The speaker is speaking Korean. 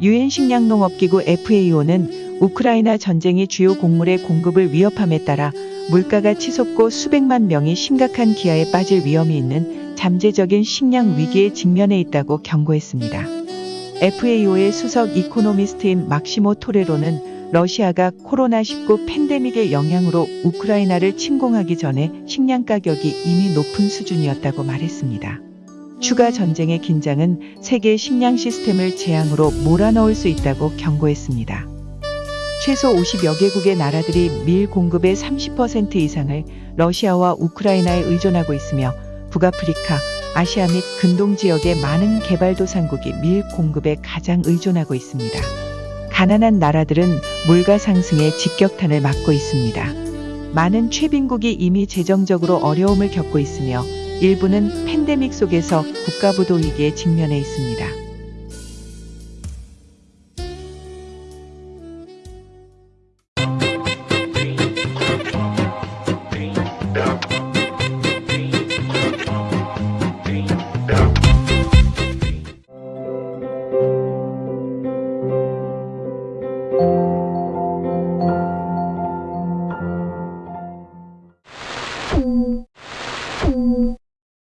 유엔 식량농업기구 FAO는 우크라이나 전쟁이 주요 곡물의 공급을 위협함에 따라 물가가 치솟고 수백만 명이 심각한 기아에 빠질 위험이 있는 잠재적인 식량 위기에 직면해 있다고 경고했습니다. FAO의 수석 이코노미스트인 막시모 토레로는 러시아가 코로나19 팬데믹의 영향으로 우크라이나를 침공하기 전에 식량 가격이 이미 높은 수준이었다고 말했습니다. 추가 전쟁의 긴장은 세계 식량 시스템을 재앙으로 몰아넣을 수 있다고 경고했습니다. 최소 50여 개국의 나라들이 밀 공급의 30% 이상을 러시아와 우크라이나에 의존하고 있으며 북아프리카, 아시아 및 근동 지역의 많은 개발도상국이 밀 공급에 가장 의존하고 있습니다. 가난한 나라들은 물가 상승에 직격탄을 맞고 있습니다. 많은 최빈국이 이미 재정적으로 어려움을 겪고 있으며 일부는 팬데믹 속에서 국가부도 위기에 직면해 있습니다. 음.